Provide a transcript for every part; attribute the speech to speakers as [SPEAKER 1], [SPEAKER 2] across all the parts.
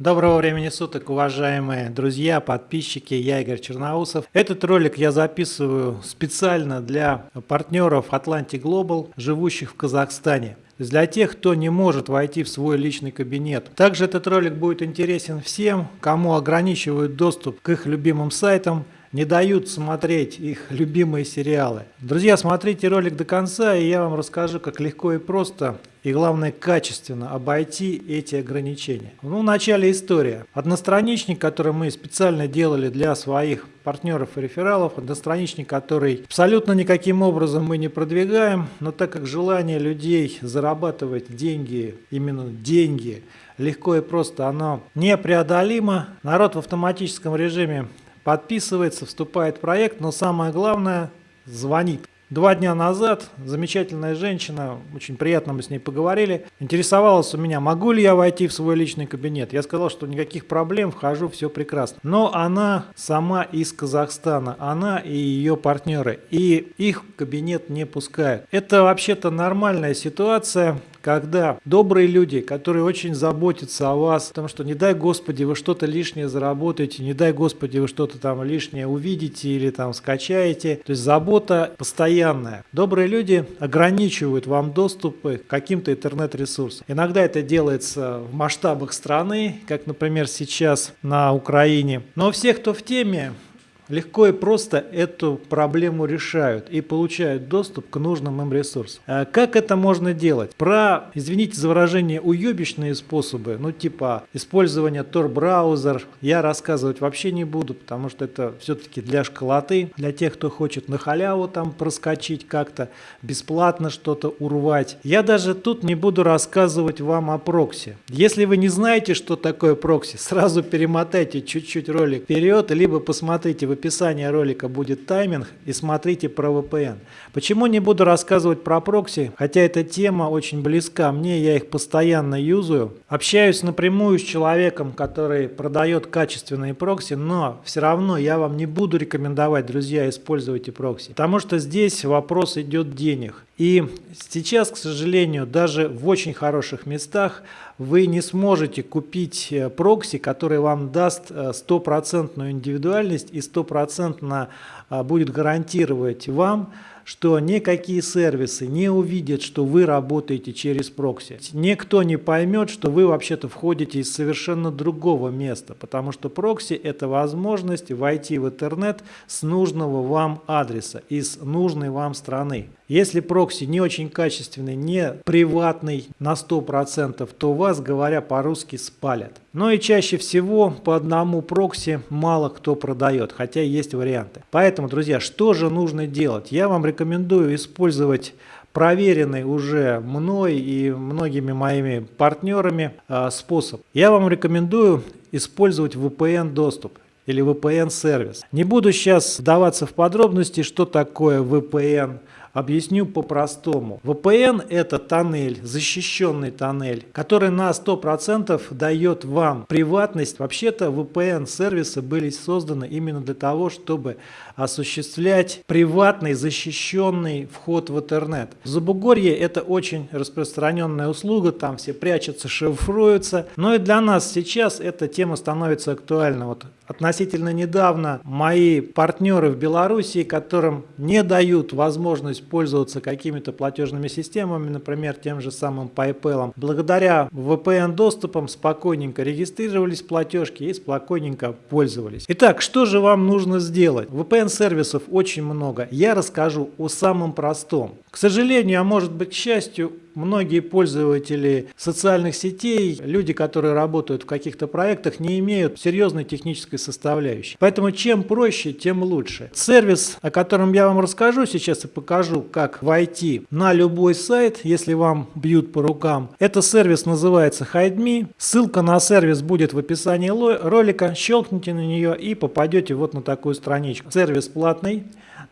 [SPEAKER 1] Доброго времени суток, уважаемые друзья, подписчики, я Игорь Черноусов. Этот ролик я записываю специально для партнеров Atlantic Global, живущих в Казахстане. Для тех, кто не может войти в свой личный кабинет. Также этот ролик будет интересен всем, кому ограничивают доступ к их любимым сайтам, не дают смотреть их любимые сериалы. Друзья, смотрите ролик до конца, и я вам расскажу, как легко и просто, и главное качественно обойти эти ограничения. Ну, в начале история. Одностраничник, который мы специально делали для своих партнеров и рефералов, одностраничник, который абсолютно никаким образом мы не продвигаем, но так как желание людей зарабатывать деньги, именно деньги, легко и просто, оно непреодолимо. Народ в автоматическом режиме подписывается, вступает в проект, но самое главное, звонит. Два дня назад замечательная женщина, очень приятно мы с ней поговорили, интересовалась у меня, могу ли я войти в свой личный кабинет. Я сказал, что никаких проблем, вхожу, все прекрасно. Но она сама из Казахстана, она и ее партнеры, и их кабинет не пускают. Это вообще-то нормальная ситуация, когда добрые люди, которые очень заботятся о вас, потому что не дай Господи вы что-то лишнее заработаете, не дай Господи вы что-то там лишнее увидите или там скачаете. То есть забота постоянная. Добрые люди ограничивают вам доступ к каким-то интернет-ресурсам. Иногда это делается в масштабах страны, как, например, сейчас на Украине. Но все, кто в теме, легко и просто эту проблему решают и получают доступ к нужным им ресурсам. А как это можно делать? Про, извините за выражение, уебищные способы, ну типа использования Tor-браузер, я рассказывать вообще не буду, потому что это все-таки для школоты, для тех, кто хочет на халяву там проскочить как-то, бесплатно что-то урвать. Я даже тут не буду рассказывать вам о прокси. Если вы не знаете, что такое прокси, сразу перемотайте чуть-чуть ролик вперед, либо посмотрите в описании ролика будет тайминг и смотрите про VPN. Почему не буду рассказывать про прокси, хотя эта тема очень близка мне, я их постоянно юзаю. Общаюсь напрямую с человеком, который продает качественные прокси, но все равно я вам не буду рекомендовать, друзья, используйте прокси, потому что здесь вопрос идет денег. И сейчас, к сожалению, даже в очень хороших местах вы не сможете купить э, прокси, который вам даст э, стопроцентную индивидуальность и стопроцентно а, будет гарантировать вам, что никакие сервисы не увидят, что вы работаете через прокси. Никто не поймет, что вы вообще-то входите из совершенно другого места, потому что прокси – это возможность войти в интернет с нужного вам адреса, из нужной вам страны. Если прокси не очень качественный, не приватный на 100%, то вас, говоря по-русски, спалят. Но и чаще всего по одному прокси мало кто продает, хотя есть варианты. Поэтому, друзья, что же нужно делать? Я вам рекомендую использовать проверенный уже мной и многими моими партнерами э, способ. Я вам рекомендую использовать VPN доступ или VPN сервис. Не буду сейчас вдаваться в подробности, что такое VPN Объясню по-простому. VPN это тоннель, защищенный тоннель, который на 100% дает вам приватность. Вообще-то VPN сервисы были созданы именно для того, чтобы осуществлять приватный защищенный вход в интернет. В Забугорье это очень распространенная услуга, там все прячутся, шифруются. Но и для нас сейчас эта тема становится актуальна. Вот относительно недавно мои партнеры в Беларуси, которым не дают возможность пользоваться какими-то платежными системами, например, тем же самым PayPal, благодаря VPN-доступам спокойненько регистрировались платежки и спокойненько пользовались. Итак, что же вам нужно сделать? VPN-сервисов очень много. Я расскажу о самом простом. К сожалению, а может быть к счастью, многие пользователи социальных сетей, люди, которые работают в каких-то проектах, не имеют серьезной технической составляющей. Поэтому чем проще, тем лучше. Сервис, о котором я вам расскажу сейчас и покажу, как войти на любой сайт, если вам бьют по рукам. Это сервис называется HideMe. Ссылка на сервис будет в описании ролика. Щелкните на нее и попадете вот на такую страничку. Сервис платный.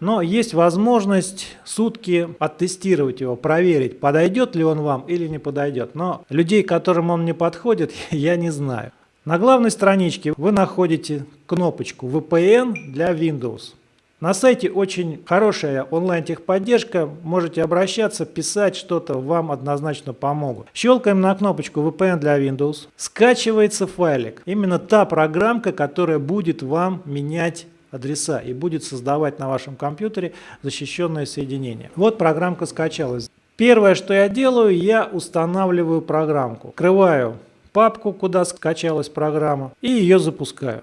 [SPEAKER 1] Но есть возможность сутки оттестировать его, проверить, подойдет ли он вам или не подойдет. Но людей, которым он не подходит, я не знаю. На главной страничке вы находите кнопочку VPN для Windows. На сайте очень хорошая онлайн-техподдержка, можете обращаться, писать что-то, вам однозначно помогут. Щелкаем на кнопочку VPN для Windows, скачивается файлик. Именно та программка, которая будет вам менять адреса и будет создавать на вашем компьютере защищенное соединение. Вот программка скачалась. Первое, что я делаю, я устанавливаю программку. Открываю папку, куда скачалась программа, и ее запускаю.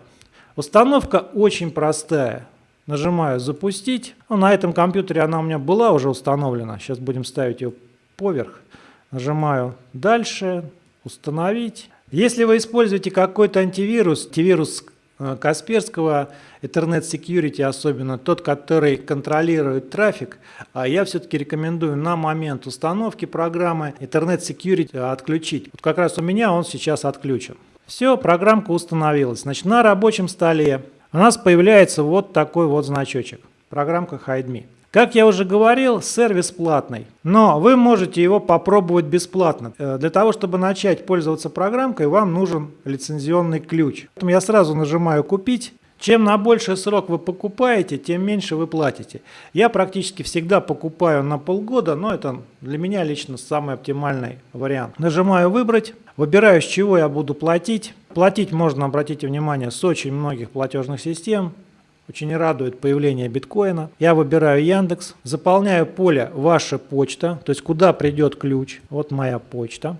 [SPEAKER 1] Установка очень простая. Нажимаю «Запустить». Ну, на этом компьютере она у меня была уже установлена. Сейчас будем ставить ее поверх. Нажимаю «Дальше», «Установить». Если вы используете какой-то антивирус, антивирус Касперского, Ethernet Security особенно, тот, который контролирует трафик, а я все-таки рекомендую на момент установки программы Ethernet Security отключить. Вот как раз у меня он сейчас отключен. Все, программка установилась. Значит, на рабочем столе у нас появляется вот такой вот значочек. Программка HideMe. Как я уже говорил, сервис платный, но вы можете его попробовать бесплатно. Э, для того, чтобы начать пользоваться программкой, вам нужен лицензионный ключ. Поэтому я сразу нажимаю «Купить». Чем на больший срок вы покупаете, тем меньше вы платите. Я практически всегда покупаю на полгода, но это для меня лично самый оптимальный вариант. Нажимаю «Выбрать», выбираю, с чего я буду платить. Платить можно, обратите внимание, с очень многих платежных систем. Очень радует появление биткоина. Я выбираю Яндекс, заполняю поле «Ваша почта», то есть куда придет ключ. Вот моя почта.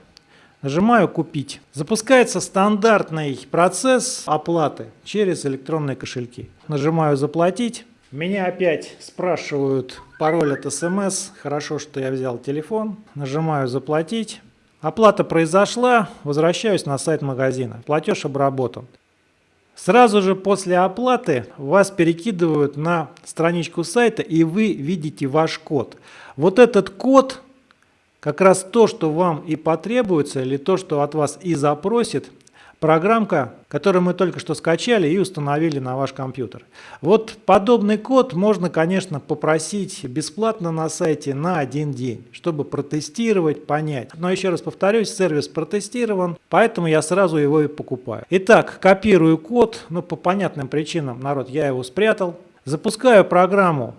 [SPEAKER 1] Нажимаю «Купить». Запускается стандартный процесс оплаты через электронные кошельки. Нажимаю «Заплатить». Меня опять спрашивают пароль от СМС. Хорошо, что я взял телефон. Нажимаю «Заплатить». Оплата произошла, возвращаюсь на сайт магазина. Платеж обработан. Сразу же после оплаты вас перекидывают на страничку сайта и вы видите ваш код. Вот этот код как раз то, что вам и потребуется, или то, что от вас и запросит программка, которую мы только что скачали и установили на ваш компьютер. Вот подобный код можно, конечно, попросить бесплатно на сайте на один день, чтобы протестировать, понять. Но еще раз повторюсь, сервис протестирован, поэтому я сразу его и покупаю. Итак, копирую код, ну по понятным причинам, народ, я его спрятал. Запускаю программу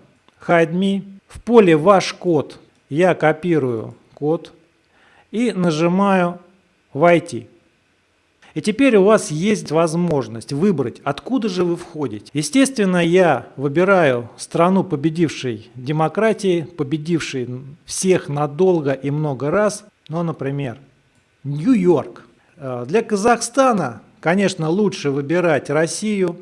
[SPEAKER 1] HideMe. В поле «Ваш код» я копирую код и нажимаю «Войти». И теперь у вас есть возможность выбрать, откуда же вы входите. Естественно, я выбираю страну победившей демократии, победившей всех надолго и много раз. Ну, например, Нью-Йорк. Э, для Казахстана, конечно, лучше выбирать Россию.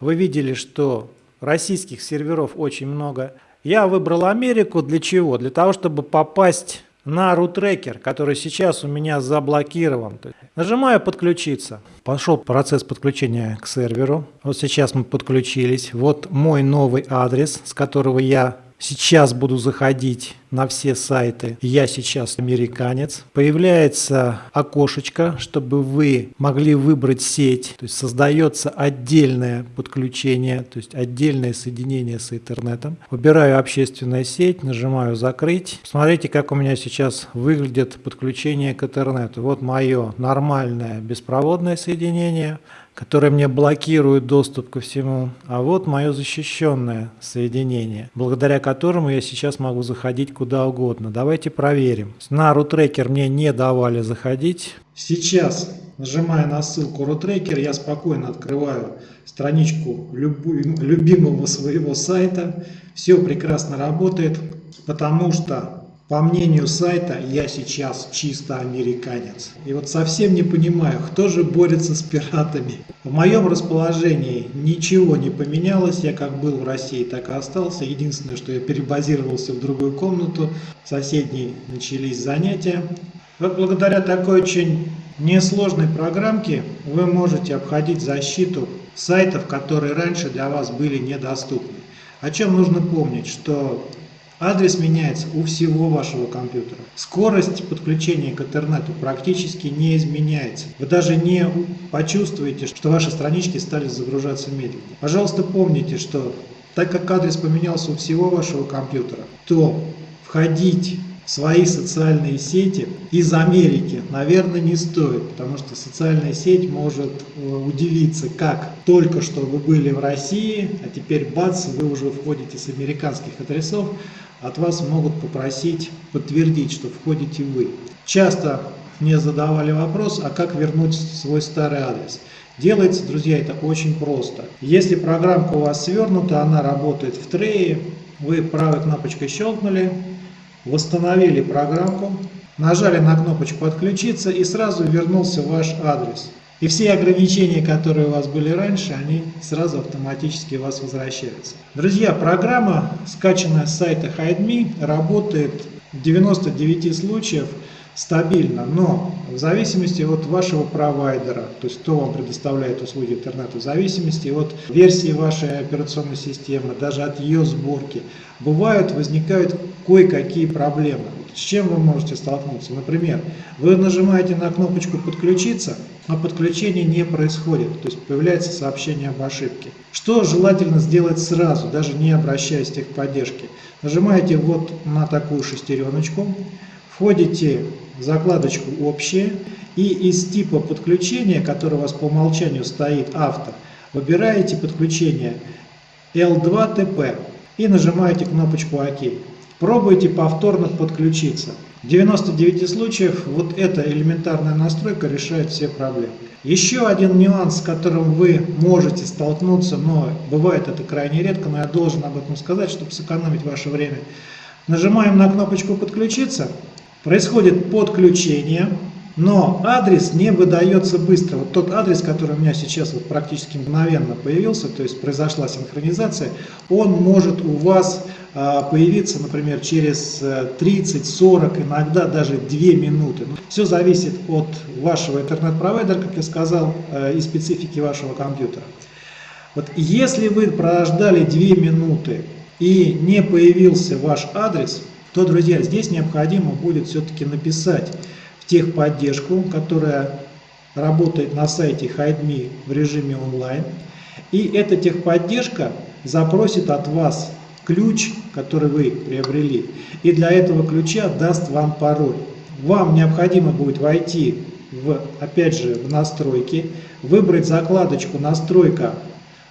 [SPEAKER 1] Вы видели, что российских серверов очень много. Я выбрал Америку для чего? Для того, чтобы попасть на рутрекер, который сейчас у меня заблокирован. Нажимаю «Подключиться». Пошел процесс подключения к серверу. Вот сейчас мы подключились. Вот мой новый адрес, с которого я Сейчас буду заходить на все сайты. Я сейчас американец. Появляется окошечко, чтобы вы могли выбрать сеть. То есть создается отдельное подключение, то есть отдельное соединение с интернетом. Выбираю общественная сеть, нажимаю закрыть. Смотрите, как у меня сейчас выглядит подключение к интернету. Вот мое нормальное беспроводное соединение которые мне блокируют доступ ко всему, а вот мое защищенное соединение, благодаря которому я сейчас могу заходить куда угодно. Давайте проверим. На рутрекер мне не давали заходить. Сейчас, нажимая на ссылку рутрекер, я спокойно открываю страничку любимого своего сайта. Все прекрасно работает, потому что по мнению сайта, я сейчас чисто американец. И вот совсем не понимаю, кто же борется с пиратами. В моем расположении ничего не поменялось. Я как был в России, так и остался. Единственное, что я перебазировался в другую комнату. В соседней начались занятия. Вот благодаря такой очень несложной программке вы можете обходить защиту сайтов, которые раньше для вас были недоступны. О чем нужно помнить, что Адрес меняется у всего вашего компьютера. Скорость подключения к интернету практически не изменяется. Вы даже не почувствуете, что ваши странички стали загружаться медленнее. Пожалуйста, помните, что так как адрес поменялся у всего вашего компьютера, то входить свои социальные сети из Америки, наверное, не стоит, потому что социальная сеть может э, удивиться, как только что вы были в России, а теперь бац, вы уже входите с американских адресов, от вас могут попросить подтвердить, что входите вы. Часто мне задавали вопрос, а как вернуть свой старый адрес? Делается, друзья, это очень просто. Если программка у вас свернута, она работает в трее, вы правой кнопочкой щелкнули, восстановили программку, нажали на кнопочку «Отключиться» и сразу вернулся ваш адрес. И все ограничения, которые у вас были раньше, они сразу автоматически у вас возвращаются. Друзья, программа, скачанная с сайта HideMe, работает в 99 случаев стабильно, но в зависимости от вашего провайдера, то есть кто вам предоставляет услуги интернета, в зависимости от версии вашей операционной системы, даже от ее сборки, бывают, возникают кое-какие проблемы. С чем вы можете столкнуться? Например, вы нажимаете на кнопочку «Подключиться», а подключение не происходит, то есть появляется сообщение об ошибке. Что желательно сделать сразу, даже не обращаясь к техподдержке? Нажимаете вот на такую шестереночку, входите в закладочку «Общее» и из типа подключения, который у вас по умолчанию стоит «Авто», выбираете подключение L2TP и нажимаете кнопочку «Ок». Пробуйте повторно подключиться. В 99 случаев вот эта элементарная настройка решает все проблемы. Еще один нюанс, с которым вы можете столкнуться, но бывает это крайне редко, но я должен об этом сказать, чтобы сэкономить ваше время. Нажимаем на кнопочку «Подключиться», происходит подключение, но адрес не выдается быстро. Вот тот адрес, который у меня сейчас вот практически мгновенно появился, то есть произошла синхронизация, он может у вас а, появиться, например, через 30-40, э, иногда даже 2 минуты. Ну, Все зависит от вашего интернет-провайдера, как я сказал, э, и специфики вашего компьютера. Вот если вы прождали 2 минуты и не появился ваш адрес, то, друзья, здесь необходимо будет все-таки написать техподдержку, которая работает на сайте HideMe в режиме онлайн. И эта техподдержка запросит от вас ключ, который вы приобрели, и для этого ключа даст вам пароль. Вам необходимо будет войти, в, опять же, в настройки, выбрать закладочку «Настройка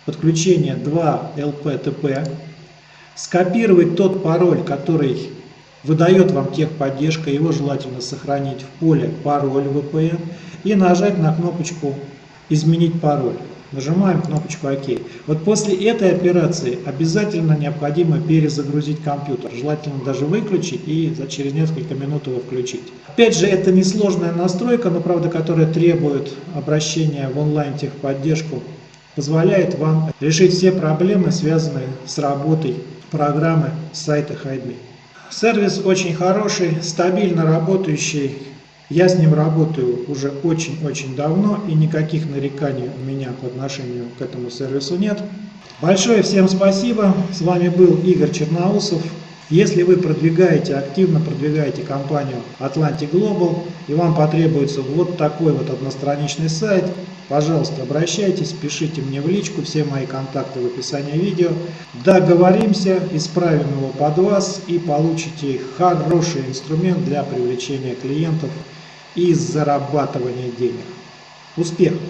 [SPEAKER 1] подключения 2 LPTP», скопировать тот пароль, который выдает вам техподдержка, его желательно сохранить в поле «Пароль VPN» и нажать на кнопочку «Изменить пароль». Нажимаем кнопочку ОК. Вот после этой операции обязательно необходимо перезагрузить компьютер. Желательно даже выключить и через несколько минут его включить. Опять же, это несложная настройка, но правда, которая требует обращения в онлайн техподдержку, позволяет вам решить все проблемы, связанные с работой программы сайта HideMe. Сервис очень хороший, стабильно работающий. Я с ним работаю уже очень-очень давно и никаких нареканий у меня по отношению к этому сервису нет. Большое всем спасибо. С вами был Игорь Черноусов. Если вы продвигаете, активно продвигаете компанию Atlantic Global и вам потребуется вот такой вот одностраничный сайт, Пожалуйста, обращайтесь, пишите мне в личку, все мои контакты в описании видео. Договоримся, исправим его под вас и получите хороший инструмент для привлечения клиентов и зарабатывания денег. Успехов!